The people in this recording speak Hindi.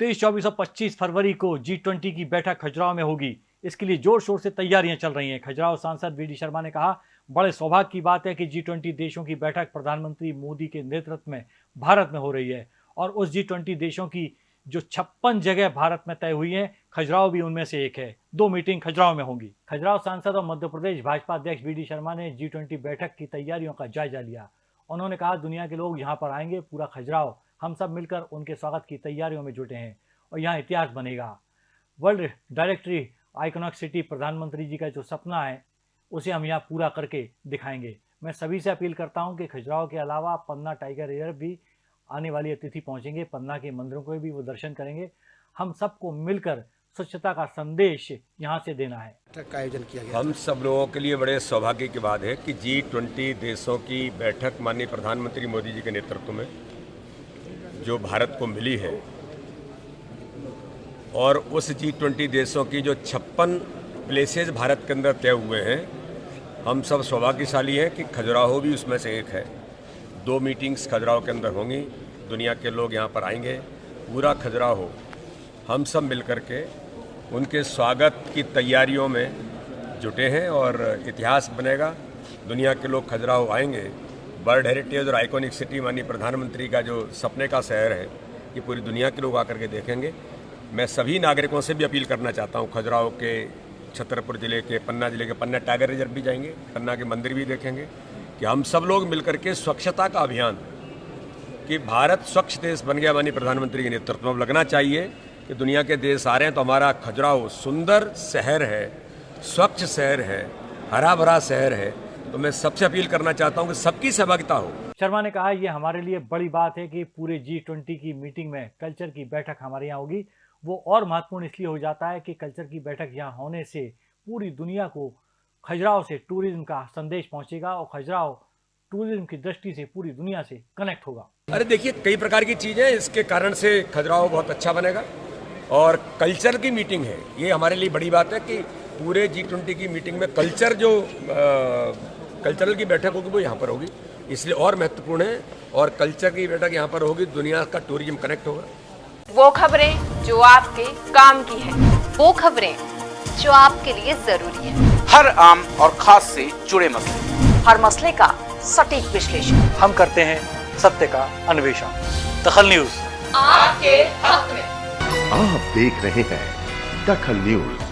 तेईस, चौबीस और पच्चीस फरवरी को जी ट्वेंटी की बैठक खजुराहो में होगी। इसके लिए ज़ोर शोर से तैयारियाँ चल रही हैं। खजुराहो सांसद वी डी शर्मा ने कहा, बड़े सौभाग्य की बात है कि जी ट्वेंटी देशों की बैठक प्रधानमंत्री मोदी के नेतृत्व में भारत में हो रही है और उस जी ट्वेंटी देशों की जो छप्पन जगह भारत में तय हुई है, खजुराहो भी उनमें से एक है। दो मीटिंग खजुराहो में होंगी। खजुराहो सांसद और मध्य प्रदेश भाजपा अध्यक्ष वी डी शर्मा ने जी ट्वेंटी बैठक की तैयारियों का जायजा लिया। उन्होंने कहा, दुनिया के लोग यहाँ पर आएँगे, पूरा खजुराहो हम सब मिलकर उनके स्वागत की तैयारियों में जुटे हैं और यहाँ इतिहास बनेगा। वर्ल्ड डायरेक्टरी आइकोनॉक सिटी प्रधानमंत्री जी का जो सपना है उसे हम यहाँ पूरा करके दिखाएँगे। मैं सभी से अपील करता हूँ कि खजुराहो के अलावा पन्ना टाइगर रिज़र्व भी आने वाली अतिथि पहुँचेंगे पन्ना के मंदिरों को भी वो दर्शन करेंगे। हम सबको मिलकर स्वच्छता का संदेश यहाँ से देना है। का आयोजन किया गया। हम सब लोगों के लिए बड़े सौभाग्य की बात है कि जी ट्वेंटी देशों की बैठक माननीय प्रधानमंत्री मोदी जी के नेतृत्व में जो भारत को मिली है और उस जी ट्वेंटी देशों की जो छप्पन प्लेसेस भारत के अंदर तय हुए हैं, हम सब सौभाग्यशाली हैं कि खजुराहो भी उसमें से एक है। दो मीटिंग्स खजुराहो के अंदर होंगी, दुनिया के लोग यहाँ पर आएँगे, पूरा खजुराहो, हम सब मिल के उनके स्वागत की तैयारियों में जुटे हैं और इतिहास बनेगा। दुनिया के लोग खजुराहो आएँगे वर्ल्ड हेरिटेज और आइकॉनिक सिटी माननीय प्रधानमंत्री का जो सपने का शहर है, ये पूरी दुनिया के लोग आकर के देखेंगे। मैं सभी नागरिकों से भी अपील करना चाहता हूँ, खजुराहो के, छतरपुर ज़िले के, पन्ना ज़िले के, पन्ना टाइगर रिज़र्व भी जाएँगे, पन्ना के मंदिर भी देखेंगे कि हम सब लोग मिलकर के स्वच्छता का अभियान, कि भारत स्वच्छ देश बन गया माननीय प्रधानमंत्री के नेतृत्व में। लगना चाहिए कि दुनिया के देश आ रहे हैं तो हमारा खजुराहो सुंदर शहर है, स्वच्छ शहर है, हरा भरा शहर है। तो मैं सबसे अपील करना चाहता हूँ कि सबकी सहभागिता हो। शर्मा ने कहा ये हमारे लिए बड़ी बात है कि पूरे जी ट्वेंटी की मीटिंग में कल्चर की बैठक हमारे यहाँ होगी। वो और महत्वपूर्ण इसलिए हो जाता है कि कल्चर की बैठक यहाँ होने से पूरी दुनिया को खजुराहो से टूरिज़्म का संदेश पहुँचेगा और खजुराहो टूरिज़्म की दृष्टि से पूरी दुनिया से कनेक्ट होगा। अरे देखिए कई प्रकार की चीज़ें इसके कारण से खजुराहो बहुत अच्छा बनेगा और कल्चर की मीटिंग है। ये हमारे लिए बड़ी बात है कि पूरे जी ट्वेंटी की मीटिंग में कल्चर जो कल्चरल की बैठक होगी वो यहाँ पर होगी। इसलिए और महत्वपूर्ण है और कल्चर की बैठक यहाँ पर होगी दुनिया का टूरिज़्म कनेक्ट होगा। वो खबरें जो आपके काम की है वो खबरें जो आपके लिए ज़रूरी है। हर आम और खास से जुड़े मसले। हर मसले का सटीक विश्लेषण। हम करते हैं सत्य का अन्वेषण। दखल न्यूज़। आपके हक में। आप देख रहे हैं दखल न्यूज़।